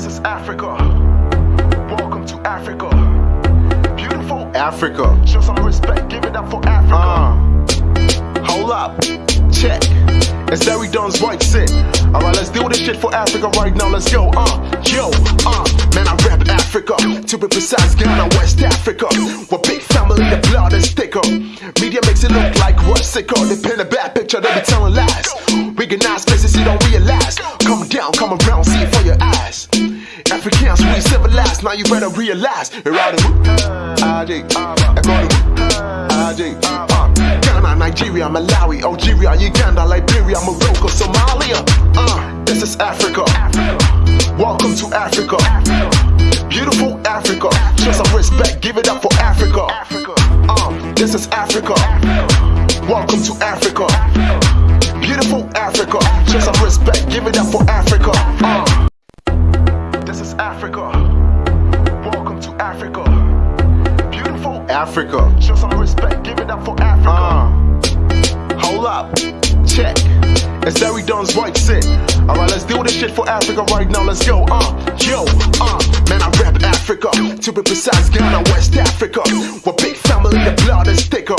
This is Africa. Welcome to Africa. Beautiful Africa. Show some respect. Give it up for Africa. Uh, hold up. Check. It's Larry Dunn's right sit. Alright, let's do this shit for Africa right now. Let's go. Uh, yo, uh, man, I rap Africa. To be precise, Ghana, West Africa. We're big family, the blood is thicker. Media makes it look like we're sicker. They paint a bad picture, they be telling lies. Recognize places you don't realize. Come down, come around, see it for your eyes. Africans, we civilized. Now you better realize. You're out of Adi, Adi, Ghana, Nigeria, Malawi, Algeria, Uganda, Liberia, Morocco, Somalia. Uh, this is Africa. Welcome to Africa. Beautiful Africa. Show some respect. Give it up for Africa. Uh, this is Africa. Welcome to Africa. Beautiful Africa. Show some respect. Africa. Welcome to Africa. Beautiful Africa. Show some respect. Give it up for Africa. Uh, hold up. Check. It's Larry Dunn's right sit. Alright, let's do this shit for Africa right now. Let's go. Uh, yo, uh, man, I rap Africa. To be precise, Ghana, West Africa. We're big family, the blood is thicker.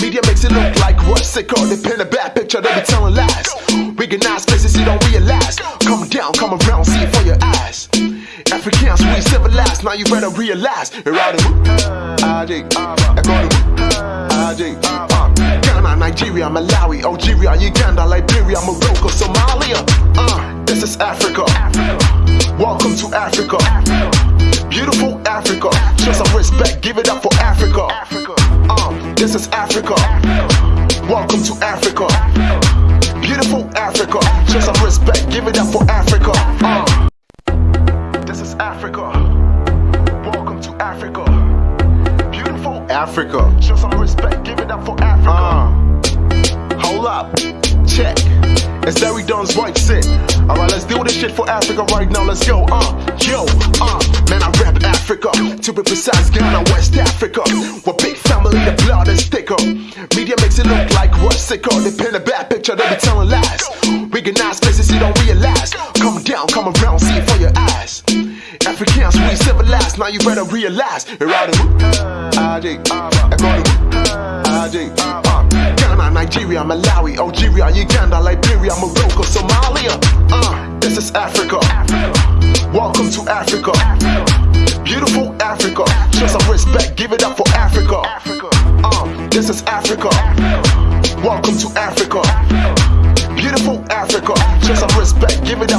Media makes it look like we're sicker. They paint a bad picture, they be telling lies. Recognize places you don't realize. Come down, come around, see it for your eyes. Africans, we civilized. Now you better realize. You're out of Adi, Adi, uh, Ghana, Nigeria, Malawi, Algeria, Uganda, Liberia, Morocco, Somalia. Uh, this is Africa. Welcome to Africa. Beautiful Africa. Show some respect. Give it up for Africa. Uh, this is Africa. Welcome to Africa. Beautiful Africa. Show some respect. Give it up for Africa. Uh, Africa. Welcome to Africa. Beautiful Africa. Show some respect. Give it up for Africa. Uh, hold up. Check. It's Larry Dunn's right sit. Alright, let's do this shit for Africa right now. Let's go. Uh, yo, uh, man, I rap Africa. To be precise, Ghana, West Africa. We're big family, the blood is thicker. Media makes it look like we're sicker. They paint a bad picture, they be telling lies. Recognize places you don't realize. Come down, come around, see it civilized. Now you better realize. You're out of Adi, uh, Ghana, Nigeria, Malawi, Algeria, Uganda, Liberia, Morocco, Somalia. Uh, this is Africa. Welcome to Africa. Beautiful Africa. Show some respect. Give it up for Africa. Uh, this is Africa. Welcome to Africa. Beautiful Africa. Show some respect. Give it up.